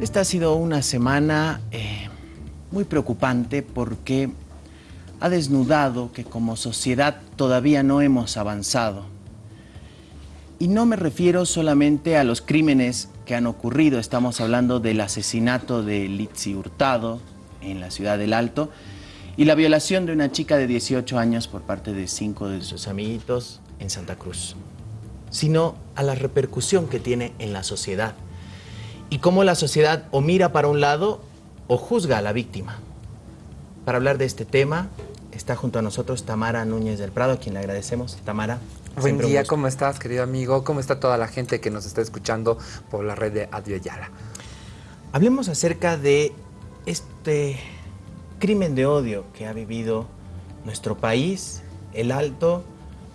Esta ha sido una semana eh, muy preocupante porque ha desnudado que como sociedad todavía no hemos avanzado. Y no me refiero solamente a los crímenes que han ocurrido, estamos hablando del asesinato de Litsi Hurtado en la ciudad del Alto y la violación de una chica de 18 años por parte de cinco de sus amiguitos en Santa Cruz, sino a la repercusión que tiene en la sociedad y cómo la sociedad o mira para un lado o juzga a la víctima. Para hablar de este tema está junto a nosotros Tamara Núñez del Prado, a quien le agradecemos. Tamara. Buen día, ¿cómo estás, querido amigo? ¿Cómo está toda la gente que nos está escuchando por la red de Adio Yala? Hablemos acerca de este crimen de odio que ha vivido nuestro país, el Alto,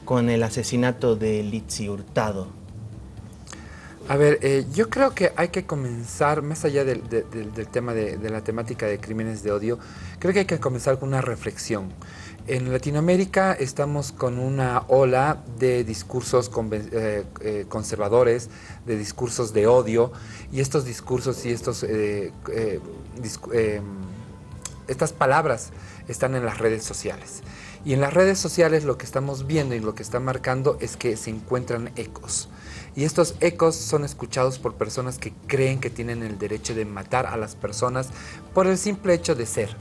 con el asesinato de Litsi Hurtado. A ver, eh, yo creo que hay que comenzar, más allá del, tema de, la temática de crímenes de odio, creo que hay que comenzar con una reflexión. En Latinoamérica estamos con una ola de discursos eh, eh, conservadores, de discursos de odio, y estos discursos y estos, estas palabras están en las redes sociales. Y en las redes sociales lo que estamos viendo y lo que está marcando es que se encuentran ecos. Y estos ecos son escuchados por personas que creen que tienen el derecho de matar a las personas por el simple hecho de ser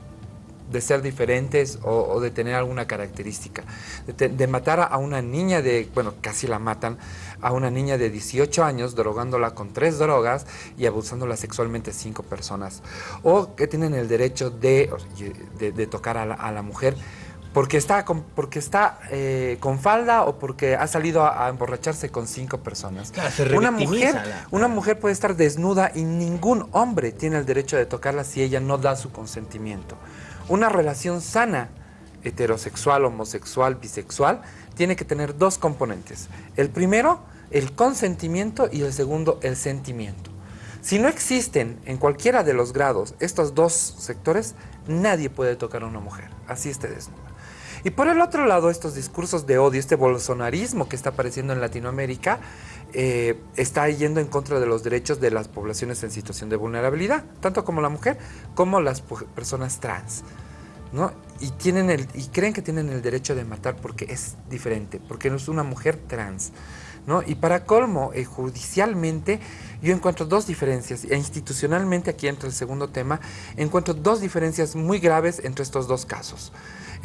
de ser diferentes o, de tener alguna característica. De, matar a una niña de, bueno, casi la matan, a una niña de 18 años, drogándola con tres drogas y abusándola sexualmente cinco personas. O que tienen el derecho de, de, tocar a la mujer porque está con, porque está eh, con falda o porque ha salido a, emborracharse con cinco personas. una mujer, una mujer puede estar desnuda y ningún hombre tiene el derecho de tocarla si ella no da su consentimiento. Una relación sana, heterosexual, homosexual, bisexual, tiene que tener dos componentes. El primero, el consentimiento y el segundo, el sentimiento. Si no existen en cualquiera de los grados estos dos sectores, nadie puede tocar a una mujer, así esté desnuda. Y por el otro lado, estos discursos de odio, este bolsonarismo que está apareciendo en Latinoamérica, eh, está yendo en contra de los derechos de las poblaciones en situación de vulnerabilidad, tanto como la mujer como las personas trans. ¿no? Y, tienen el, y creen que tienen el derecho de matar porque es diferente, porque no es una mujer trans. ¿no? Y para colmo, eh, judicialmente, yo encuentro dos diferencias, e institucionalmente, aquí entra el segundo tema, encuentro dos diferencias muy graves entre estos dos casos.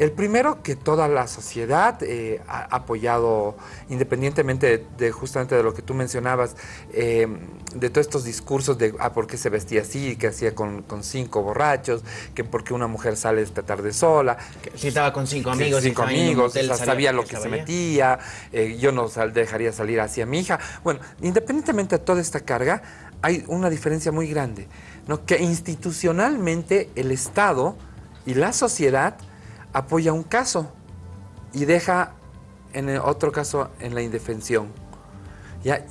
El primero, que toda la sociedad eh, ha apoyado, independientemente de, justamente de lo que tú mencionabas, eh, de todos estos discursos de ah, por qué se vestía así, que hacía con, cinco borrachos, que por qué una mujer sale esta tarde sola. si estaba con cinco amigos. Cinco amigos, sabía, lo que, se metía, eh, yo no dejaría salir hacia mi hija. Bueno, independientemente de toda esta carga, hay una diferencia muy grande, ¿no? que institucionalmente el Estado y la sociedad apoya un caso y deja en el otro caso en la indefensión.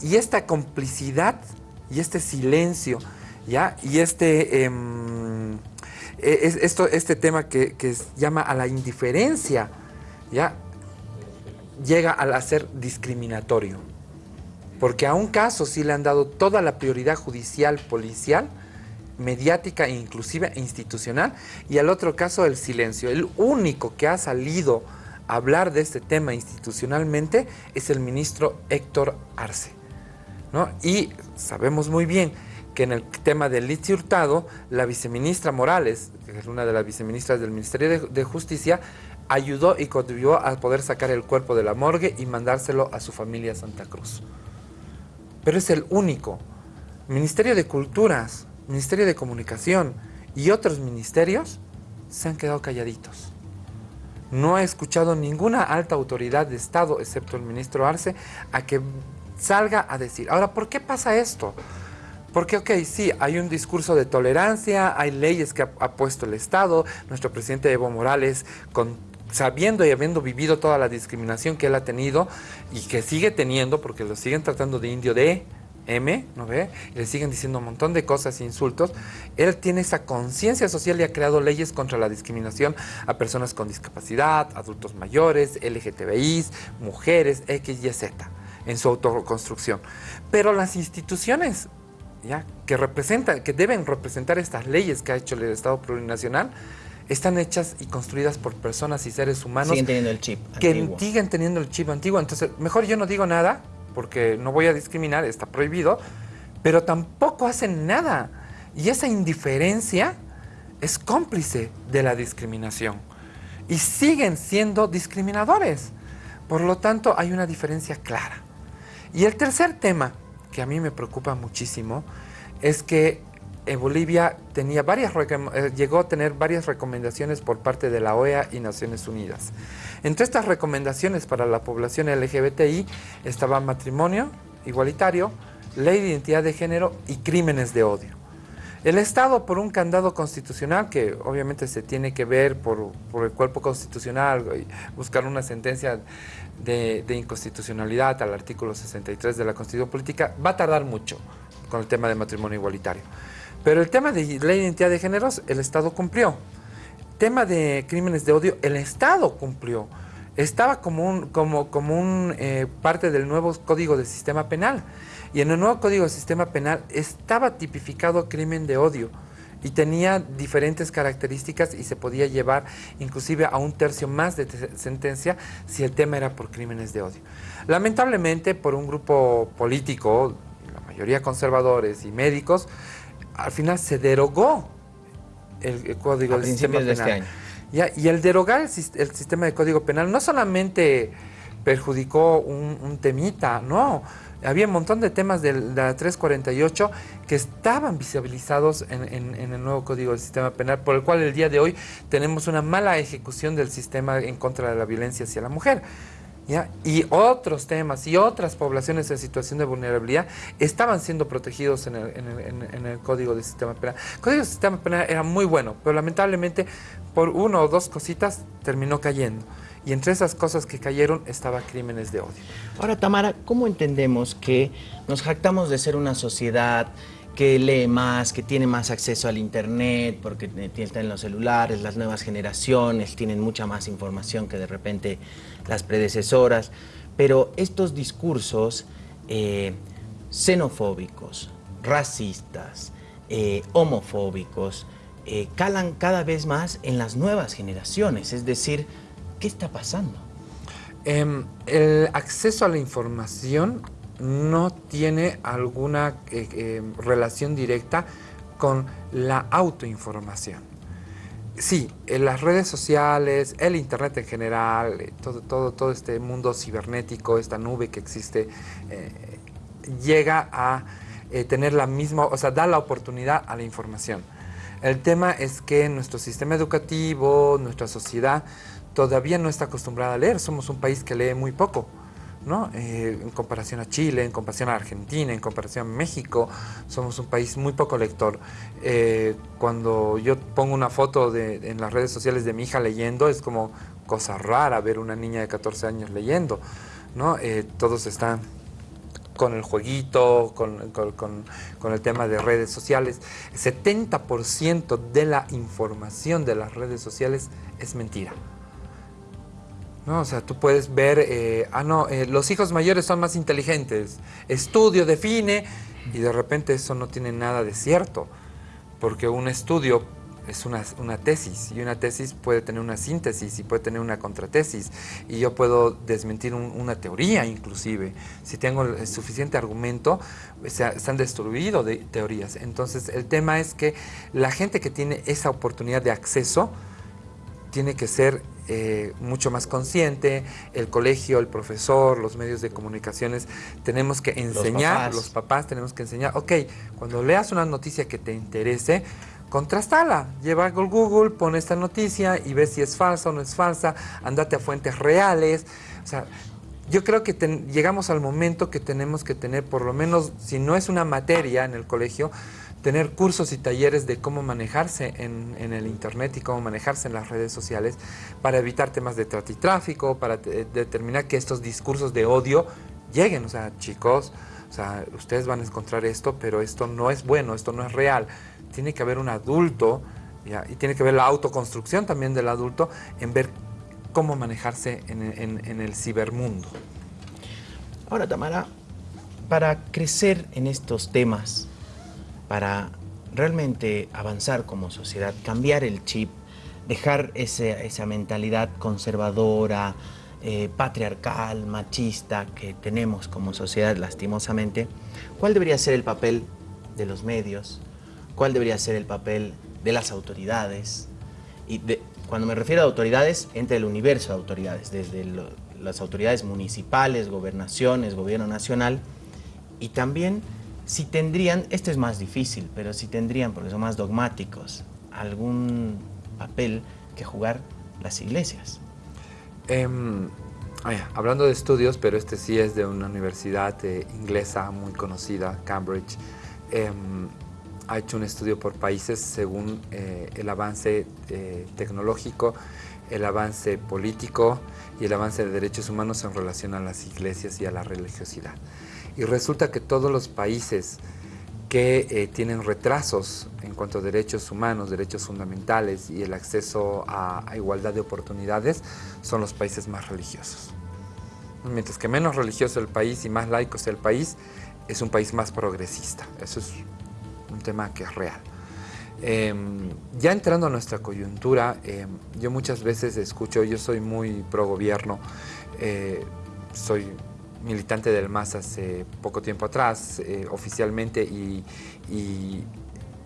Y esta complicidad y este silencio y este, em, e, es, esto, este tema que, llama a la indiferencia ¿ya? llega a ser discriminatorio. Porque a un caso sí le han dado toda la prioridad judicial, policial, mediática e inclusive institucional, y al otro caso el silencio. El único que ha salido a hablar de este tema institucionalmente es el ministro Héctor Arce. ¿no? Y sabemos muy bien que en el tema del litio hurtado, la viceministra Morales, que es una de las viceministras del Ministerio de, de Justicia, ayudó y contribuyó a poder sacar el cuerpo de la morgue y mandárselo a su familia Santa Cruz. Pero es el único. Ministerio de Culturas, Ministerio de Comunicación y otros ministerios se han quedado calladitos. No he escuchado ninguna alta autoridad de Estado, excepto el ministro Arce, a que salga a decir. Ahora, ¿por qué pasa esto? Porque, ok, sí, hay un discurso de tolerancia, hay leyes que ha, puesto el Estado, nuestro presidente Evo Morales, con, sabiendo y habiendo vivido toda la discriminación que él ha tenido y que sigue teniendo, porque lo siguen tratando de indio de M, ¿no ve? le siguen diciendo un montón de cosas e insultos. Él tiene esa conciencia social y ha creado leyes contra la discriminación a personas con discapacidad, adultos mayores, LGTBIs, mujeres, X, Y, Z, en su autoconstrucción. Pero las instituciones ¿ya? Que, representan, que deben representar estas leyes que ha hecho el Estado plurinacional, están hechas y construidas por personas y seres humanos. Siguen teniendo el chip Que siguen teniendo el chip antiguo. Entonces, mejor yo no digo nada, porque no voy a discriminar, está prohibido, pero tampoco hacen nada. Y esa indiferencia es cómplice de la discriminación. Y siguen siendo discriminadores. Por lo tanto, hay una diferencia clara. Y el tercer tema, que a mí me preocupa muchísimo, es que en Bolivia tenía varias, eh, llegó a tener varias recomendaciones por parte de la OEA y Naciones Unidas. Entre estas recomendaciones para la población LGBTI estaba matrimonio igualitario, ley de identidad de género y crímenes de odio. El Estado, por un candado constitucional, que obviamente se tiene que ver por, el cuerpo constitucional buscar una sentencia de, inconstitucionalidad al artículo 63 de la Constitución Política, va a tardar mucho con el tema de matrimonio igualitario. Pero el tema de de identidad de géneros, el Estado cumplió. Tema de crímenes de odio, el Estado cumplió. Estaba como un, como, como un eh, parte del nuevo Código de Sistema Penal. Y en el nuevo Código de Sistema Penal estaba tipificado crimen de odio y tenía diferentes características y se podía llevar inclusive a un tercio más de sentencia si el tema era por crímenes de odio. Lamentablemente por un grupo político, la mayoría conservadores y médicos, al final se derogó el, Código de Sistema Penal. Este año. y el derogar el, sistema de Código Penal no solamente perjudicó un, temita, no. Había un montón de temas de la 348 que estaban visibilizados en, el nuevo Código del Sistema Penal, por el cual el día de hoy tenemos una mala ejecución del sistema en contra de la violencia hacia la mujer y otros temas y otras poblaciones en situación de vulnerabilidad estaban siendo protegidos en el, Código de Sistema Penal. El Código de Sistema Penal era muy bueno, pero lamentablemente por uno o dos cositas terminó cayendo. Y entre esas cosas que cayeron estaba crímenes de odio. Ahora, Tamara, ¿cómo entendemos que nos jactamos de ser una sociedad que lee más, que tiene más acceso al internet, porque está en los celulares, las nuevas generaciones tienen mucha más información que de repente las predecesoras, pero estos discursos eh, xenofóbicos, racistas, eh, homofóbicos, eh, calan cada vez más en las nuevas generaciones, es decir, ¿qué está pasando? Em, el acceso a la información no tiene alguna eh, eh, relación directa con la autoinformación. Sí, las redes sociales, el internet en general, eh, todo, todo, todo este mundo cibernético, esta nube que existe, llega a tener la misma, o sea, da la oportunidad a la información. El tema es que nuestro sistema educativo, nuestra sociedad, todavía no está acostumbrada a leer. Somos un país que lee muy poco. Eh, en comparación a Chile, en comparación a Argentina, en comparación a México, somos un país muy poco lector. Eh, cuando yo pongo una foto en las redes sociales de mi hija leyendo, es como cosa rara ver una niña de 14 años leyendo, ¿no? Eh, todos están con el jueguito, con, con, el tema de redes sociales. 70% de la información de las redes sociales es mentira. ¿No? O sea, tú puedes ver, eh, ah, no, eh, los hijos mayores son más inteligentes, estudio define, y de repente eso no tiene nada de cierto, porque un estudio es una, tesis, y una tesis puede tener una síntesis y puede tener una contratesis, y yo puedo desmentir una teoría inclusive. Si tengo el suficiente argumento, se, se han destruido de teorías. Entonces, el tema es que la gente que tiene esa oportunidad de acceso, tiene que ser eh, mucho más consciente, el colegio, el profesor, los medios de comunicaciones, tenemos que enseñar, los papás, tenemos que enseñar, ok, cuando leas una noticia que te interese, contrastala, lleva a Google, pone esta noticia y ve si es falsa o no es falsa, andate a fuentes reales, o sea, yo creo que llegamos al momento que tenemos que tener, por lo menos, si no es una materia en el colegio, tener cursos y talleres de cómo manejarse en, el Internet y cómo manejarse en las redes sociales para evitar temas de trata y tráfico, para determinar que estos discursos de odio lleguen. O sea, chicos, o sea, ustedes van a encontrar esto, pero esto no es bueno, esto no es real. Tiene que haber un adulto y tiene que haber la autoconstrucción también del adulto en ver cómo manejarse en, en el cibermundo. Ahora, Tamara, para crecer en estos temas, para realmente avanzar como sociedad, cambiar el chip, dejar esa mentalidad conservadora, eh, patriarcal, machista que tenemos como sociedad lastimosamente, ¿cuál debería ser el papel de los medios? ¿Cuál debería ser el papel de las autoridades? Y cuando me refiero a autoridades, entre el universo de autoridades, desde las autoridades municipales, gobernaciones, gobierno nacional, y también si tendrían, esto es más difícil, pero si tendrían, porque son más dogmáticos, algún papel que jugar las iglesias. Em, hablando de estudios, pero este sí es de una universidad eh, inglesa muy conocida, Cambridge, em, ha hecho un estudio por países según eh, el avance eh, tecnológico, el avance político y el avance de derechos humanos en relación a las iglesias y a la religiosidad. Y resulta que todos los países que eh, tienen retrasos en cuanto a derechos humanos, derechos fundamentales y el acceso a, igualdad de oportunidades son los países más religiosos. Mientras que menos religioso el país y más laico el país, es un país más progresista. Eso es un tema que es real. Em, ya entrando a nuestra coyuntura, em, yo muchas veces escucho, yo soy muy pro gobierno, eh, soy militante del MAS hace poco tiempo atrás, eh, oficialmente y,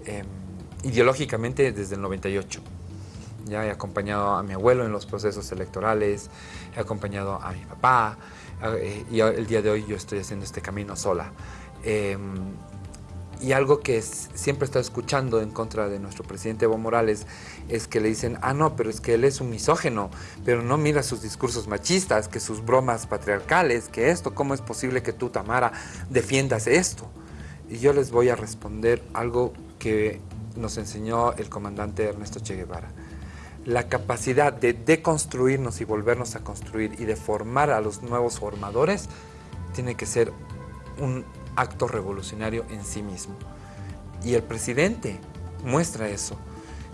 em, ideológicamente desde el 98. Ya he acompañado a mi abuelo en los procesos electorales, he acompañado a mi papá eh, y el día de hoy yo estoy haciendo este camino sola. Y algo que siempre estado escuchando en contra de nuestro presidente Evo Morales es que le dicen, ah, no, pero es que él es un misógeno, pero no mira sus discursos machistas, que sus bromas patriarcales, que esto, ¿cómo es posible que tú, Tamara, defiendas esto? Y yo les voy a responder algo que nos enseñó el comandante Ernesto Che Guevara. La capacidad de deconstruirnos y volvernos a construir y de formar a los nuevos formadores tiene que ser un acto revolucionario en sí mismo. Y el presidente muestra eso,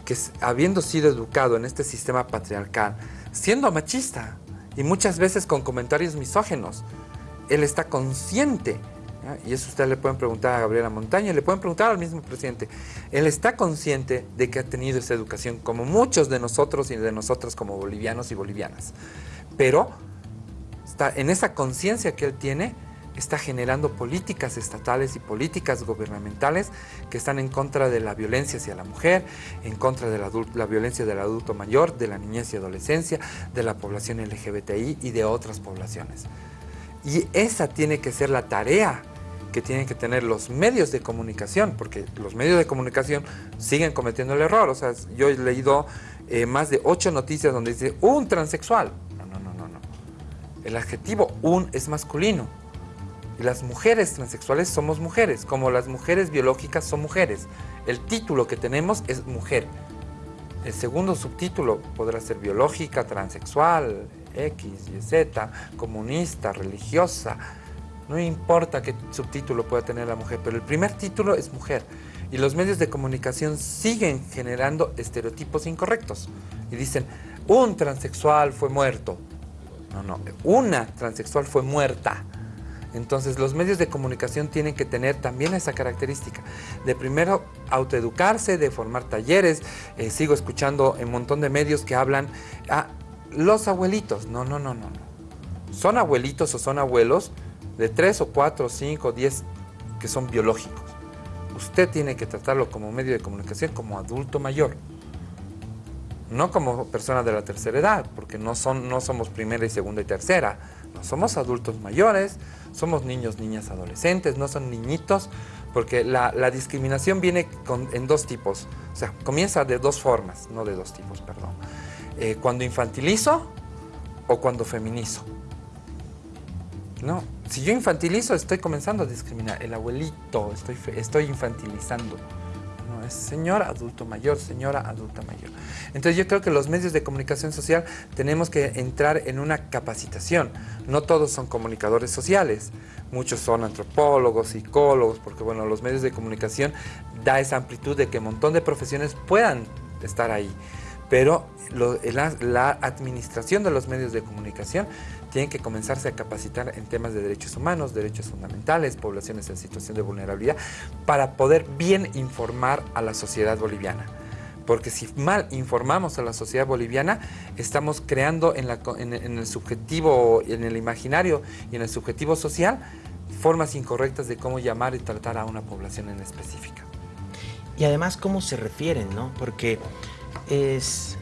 que habiendo sido educado en este sistema patriarcal, siendo machista y muchas veces con comentarios misógenos, él está consciente, y eso ustedes le pueden preguntar a Gabriela Montaña, le pueden preguntar al mismo presidente, él está consciente de que ha tenido esa educación, como muchos de nosotros y de nosotras como bolivianos y bolivianas, pero está en esa conciencia que él tiene, está generando políticas estatales y políticas gubernamentales que están en contra de la violencia hacia la mujer, en contra de la, violencia del adulto mayor, de la niñez y adolescencia, de la población LGBTI y de otras poblaciones. Y esa tiene que ser la tarea que tienen que tener los medios de comunicación, porque los medios de comunicación siguen cometiendo el error. O sea, yo he leído eh, más de ocho noticias donde dice un transexual. No, no, no, no, no. El adjetivo un es masculino. Y las mujeres transexuales somos mujeres, como las mujeres biológicas son mujeres. El título que tenemos es mujer. El segundo subtítulo podrá ser biológica, transexual, X, Y, Z, comunista, religiosa. No importa qué subtítulo pueda tener la mujer, pero el primer título es mujer. Y los medios de comunicación siguen generando estereotipos incorrectos. Y dicen, un transexual fue muerto. No, no, una transexual fue muerta. Entonces los medios de comunicación tienen que tener también esa característica de primero autoeducarse, de formar talleres. Eh, sigo escuchando un montón de medios que hablan a ah, los abuelitos. No, no, no, no. Son abuelitos o son abuelos de 3 o 4 o 5 o 10 que son biológicos. Usted tiene que tratarlo como medio de comunicación como adulto mayor. No como persona de la tercera edad, porque no, son, no somos primera y segunda y tercera. No somos adultos mayores, somos niños, niñas, adolescentes, no son niñitos, porque la, discriminación viene en dos tipos, o sea, comienza de dos formas, no de dos tipos, perdón. Eh, cuando infantilizo o cuando feminizo. No, si yo infantilizo estoy comenzando a discriminar. El abuelito, estoy, estoy infantilizando señora adulto mayor, señora adulta mayor. Entonces yo creo que los medios de comunicación social tenemos que entrar en una capacitación. No todos son comunicadores sociales, muchos son antropólogos, psicólogos, porque bueno, los medios de comunicación da esa amplitud de que un montón de profesiones puedan estar ahí. Pero la, administración de los medios de comunicación tiene que comenzarse a capacitar en temas de derechos humanos, derechos fundamentales, poblaciones en situación de vulnerabilidad, para poder bien informar a la sociedad boliviana. Porque si mal informamos a la sociedad boliviana, estamos creando en, en el subjetivo, en el imaginario y en el subjetivo social, formas incorrectas de cómo llamar y tratar a una población en específica. Y además cómo se refieren, ¿no? Porque es,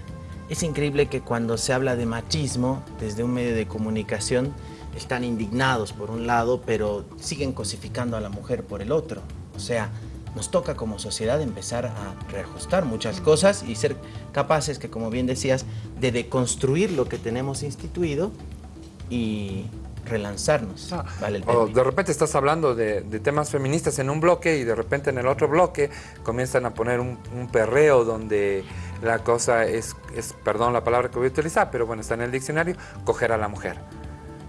es increíble que cuando se habla de machismo desde un medio de comunicación están indignados por un lado, pero siguen cosificando a la mujer por el otro. O sea, nos toca como sociedad empezar a reajustar muchas cosas y ser capaces que, como bien decías, de deconstruir lo que tenemos instituido y relanzarnos. Ah, o de repente estás hablando de, temas feministas en un bloque y de repente en el otro bloque comienzan a poner un, perreo donde la cosa es, es, perdón la palabra que voy a utilizar, pero bueno, está en el diccionario, coger a la mujer.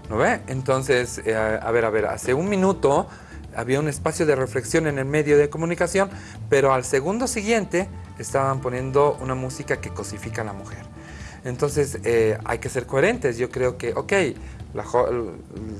¿No ve? Entonces, eh, a ver, a ver, hace un minuto había un espacio de reflexión en el medio de comunicación, pero al segundo siguiente estaban poniendo una música que cosifica a la mujer. Entonces, eh, hay que ser coherentes. Yo creo que, ok,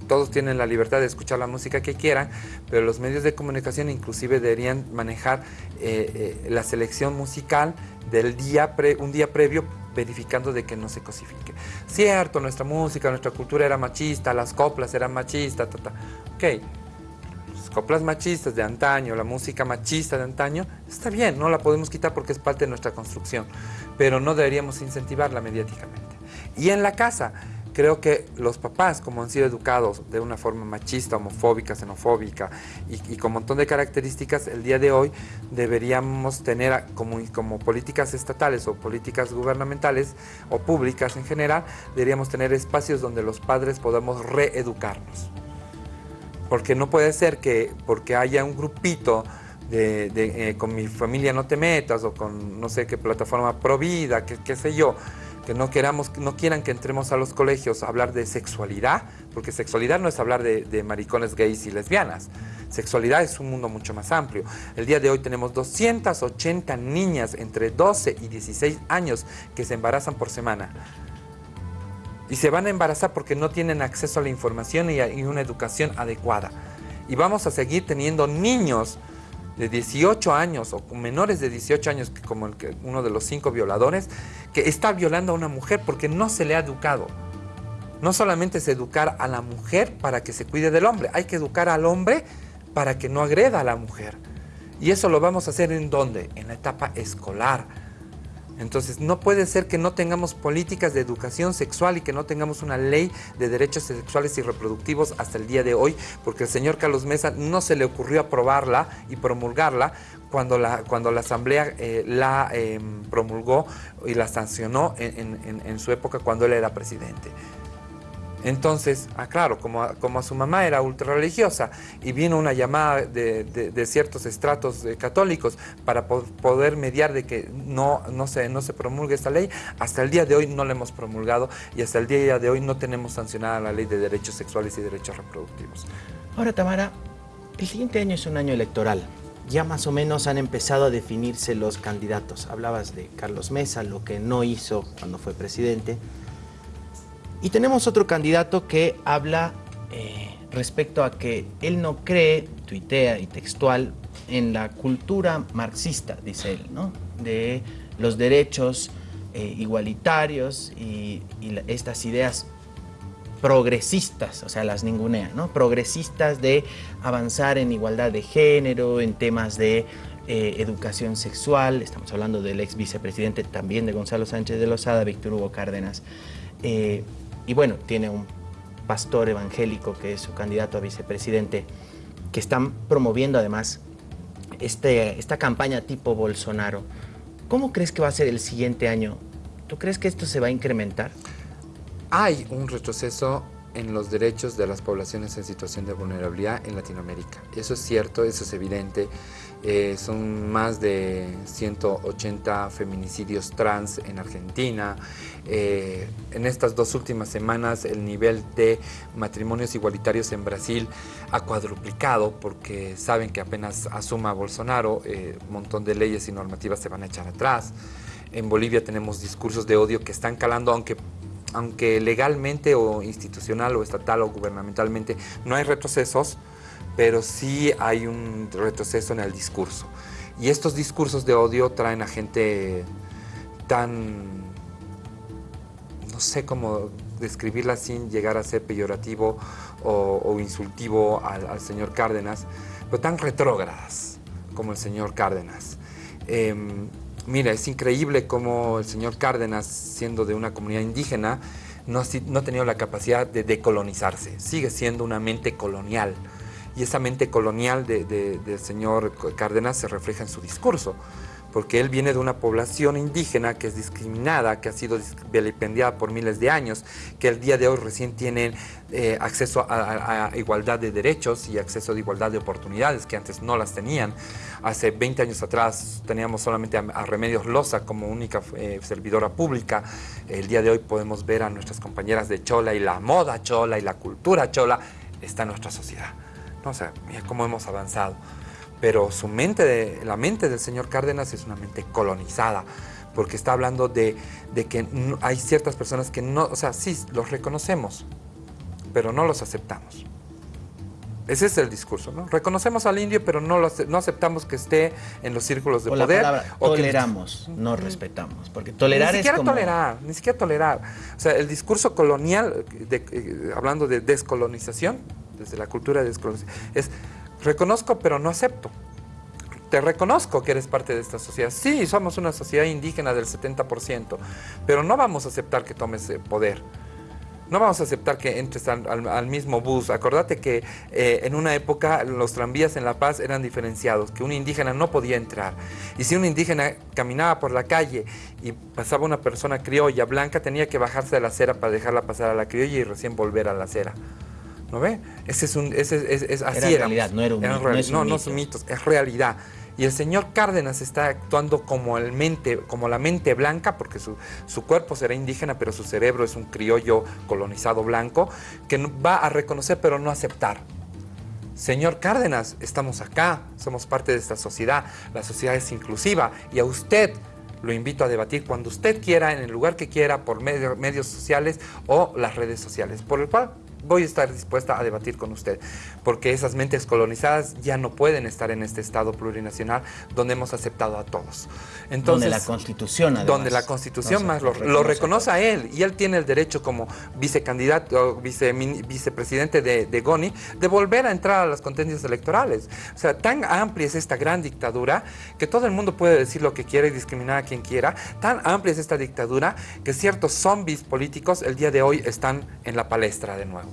todos tienen la libertad de escuchar la música que quieran, pero los medios de comunicación inclusive deberían manejar eh, eh, la selección musical del día un día previo verificando de que no se cosifique. Cierto, nuestra música, nuestra cultura era machista, las coplas eran machistas, ok, las coplas machistas de antaño, la música machista de antaño, está bien, no la podemos quitar porque es parte de nuestra construcción, pero no deberíamos incentivarla mediáticamente. Y en la casa, creo que los papás, como han sido educados de una forma machista, homofóbica, xenofóbica y, con un montón de características, el día de hoy deberíamos tener como, como políticas estatales o políticas gubernamentales o públicas en general, deberíamos tener espacios donde los padres podamos reeducarnos. Porque no puede ser que porque haya un grupito de, eh, con mi familia no te metas o con no sé qué plataforma Provida, qué, qué sé yo, que no, queramos, no quieran que entremos a los colegios a hablar de sexualidad, porque sexualidad no es hablar de, maricones gays y lesbianas. Sexualidad es un mundo mucho más amplio. El día de hoy tenemos 280 niñas entre 12 y 16 años que se embarazan por semana. Y se van a embarazar porque no tienen acceso a la información y, a, y una educación adecuada. Y vamos a seguir teniendo niños de 18 años o menores de 18 años, como uno de los cinco violadores, que está violando a una mujer porque no se le ha educado. No solamente es educar a la mujer para que se cuide del hombre, hay que educar al hombre para que no agreda a la mujer. Y eso lo vamos a hacer en dónde? En la etapa escolar entonces, no puede ser que no tengamos políticas de educación sexual y que no tengamos una ley de derechos sexuales y reproductivos hasta el día de hoy, porque el señor Carlos Mesa no se le ocurrió aprobarla y promulgarla cuando la, cuando la Asamblea eh, la em, promulgó y la sancionó en su época cuando él era presidente. Entonces, ah, claro, como a, como su mamá era ultra religiosa y vino una llamada de, ciertos estratos católicos para poder mediar de que no, no, se, no se promulgue esta ley, hasta el día de hoy no la hemos promulgado y hasta el día de hoy no tenemos sancionada la ley de derechos sexuales y derechos reproductivos. Ahora, Tamara, el siguiente año es un año electoral. Ya más o menos han empezado a definirse los candidatos. Hablabas de Carlos Mesa, lo que no hizo cuando fue presidente. Y tenemos otro candidato que habla eh, respecto a que él no cree, tuitea y textual, en la cultura marxista, dice él, ¿no? de los derechos eh, igualitarios y, estas ideas progresistas, o sea, las ningunea, ¿no? Progresistas de avanzar en igualdad de género, en temas de eh, educación sexual, estamos hablando del ex vicepresidente también de Gonzalo Sánchez de Lozada, Víctor Hugo Cárdenas. Y bueno, tiene un pastor evangélico que es su candidato a vicepresidente, que están promoviendo además este, esta campaña tipo Bolsonaro. ¿Cómo crees que va a ser el siguiente año? ¿Tú crees que esto se va a incrementar? Hay un retroceso en los derechos de las poblaciones en situación de vulnerabilidad en Latinoamérica. Eso es cierto, eso es evidente. Eh, son más de 180 feminicidios trans en Argentina. Eh, en estas dos últimas semanas el nivel de matrimonios igualitarios en Brasil ha cuadruplicado porque saben que apenas asuma Bolsonaro, eh, un montón de leyes y normativas se van a echar atrás. En Bolivia tenemos discursos de odio que están calando, aunque aunque legalmente o institucional o estatal o gubernamentalmente no hay retrocesos, pero sí hay un retroceso en el discurso. Y estos discursos de odio traen a gente tan, no sé cómo describirla sin llegar a ser peyorativo o, insultivo al, señor Cárdenas, pero tan retrógradas como el señor Cárdenas. Em, mira, es increíble cómo el señor Cárdenas, siendo de una comunidad indígena, no, ha tenido la capacidad de decolonizarse, sigue siendo una mente colonial. Y esa mente colonial del señor Cárdenas se refleja en su discurso porque él viene de una población indígena que es discriminada, que ha sido vilipendiada por miles de años, que el día de hoy recién tienen eh, acceso a, igualdad de derechos y acceso a igualdad de oportunidades que antes no las tenían. Hace 20 años atrás teníamos solamente a, Remedios Loza como única eh, servidora pública. El día de hoy podemos ver a nuestras compañeras de Chola y la moda Chola y la cultura Chola está en nuestra sociedad. No, o sea, mira cómo hemos avanzado pero su mente, de, la mente del señor Cárdenas es una mente colonizada, porque está hablando de, que hay ciertas personas que no, o sea, sí, los reconocemos, pero no los aceptamos. Ese es el discurso, ¿no? Reconocemos al indio, pero no, lo, no aceptamos que esté en los círculos de poder. o toleramos, no respetamos, porque tolerar ni siquiera es tolerar, ni siquiera tolerar. O sea, el discurso colonial, eh, hablando de descolonización, desde la cultura de descolonización, es Reconozco, pero no acepto. Te reconozco que eres parte de esta sociedad. Sí, somos una sociedad indígena del 70%, pero no vamos a aceptar que tomes eh, poder. No vamos a aceptar que entres al, mismo bus. Acordate que eh, en una época los tranvías en La Paz eran diferenciados, que un indígena no podía entrar. Y si un indígena caminaba por la calle y pasaba una persona criolla blanca, tenía que bajarse de la acera para dejarla pasar a la criolla y recién volver a la acera. ¿No ve? Ese es un, ese es, es, así era realidad, no era un, mito. no, no, son mitos, es realidad. Y el señor Cárdenas está actuando como, el mente, como la mente blanca, porque su, su, cuerpo será indígena, pero su cerebro es un criollo colonizado blanco, que va a reconocer pero no aceptar. Señor Cárdenas, estamos acá, somos parte de esta sociedad, la sociedad es inclusiva y a usted lo invito a debatir cuando usted quiera, en el lugar que quiera, por medios sociales o las redes sociales, por el cual voy a estar dispuesta a debatir con usted, porque esas mentes colonizadas ya no pueden estar en este Estado plurinacional donde hemos aceptado a todos. Entonces, donde la Constitución, además, Donde la Constitución más lo, reconoce a él, y él tiene el derecho como vicecandidato, vice, vicepresidente de, de GONI, de volver a entrar a las contendias electorales. O sea, tan amplia es esta gran dictadura que todo el mundo puede decir lo que quiera y discriminar a quien quiera. Tan amplia es esta dictadura que ciertos zombies políticos el día de hoy están en la palestra de nuevo.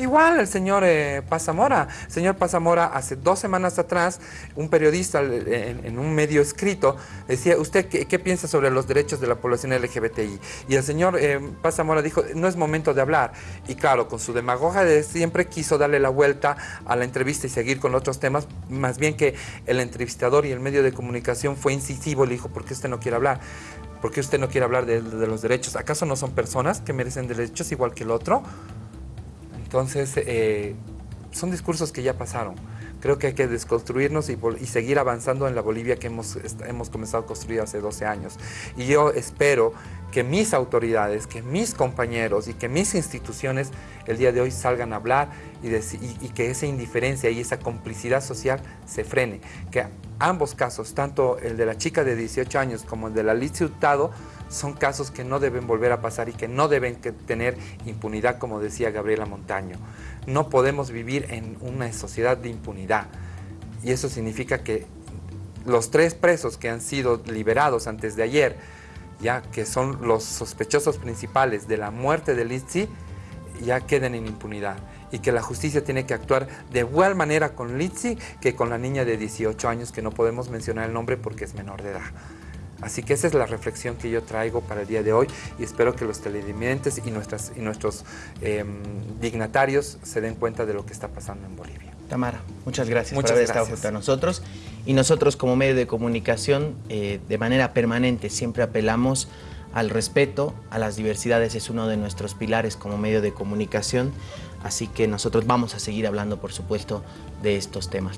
Igual el señor eh, Pazamora. señor Pazamora, hace dos semanas atrás, un periodista en, un medio escrito decía, ¿usted qué, piensa sobre los derechos de la población LGBTI? Y el señor eh, Pazamora dijo, no es momento de hablar. Y claro, con su demagogia de siempre quiso darle la vuelta a la entrevista y seguir con otros temas, más bien que el entrevistador y el medio de comunicación fue incisivo, le dijo, ¿por qué usted no quiere hablar? ¿Por qué usted no quiere hablar de los derechos? ¿Acaso no son personas que merecen derechos igual que el otro? Entonces, eh, son discursos que ya pasaron. Creo que hay que desconstruirnos y, seguir avanzando en la Bolivia que hemos, hemos comenzado a construir hace 12 años. Y yo espero que mis autoridades, que mis compañeros y que mis instituciones el día de hoy salgan a hablar y, y, que esa indiferencia y esa complicidad social se frene. Que ambos casos, tanto el de la chica de 18 años como el de la Liz Hurtado, son casos que no deben volver a pasar y que no deben tener impunidad, como decía Gabriela Montaño. No podemos vivir en una sociedad de impunidad. Y eso significa que los tres presos que han sido liberados antes de ayer, ya que son los sospechosos principales de la muerte de Litsi, ya queden en impunidad y que la justicia tiene que actuar de igual manera con Litsi que con la niña de 18 años que no podemos mencionar el nombre porque es menor de edad. Así que esa es la reflexión que yo traigo para el día de hoy y espero que los televidentes y, nuestras, y nuestros em, dignatarios se den cuenta de lo que está pasando en Bolivia. Tamara, muchas gracias por haber estado junto a nosotros. Y nosotros como medio de comunicación, eh, de manera permanente, siempre apelamos al respeto, a las diversidades, es uno de nuestros pilares como medio de comunicación. Así que nosotros vamos a seguir hablando, por supuesto, de estos temas.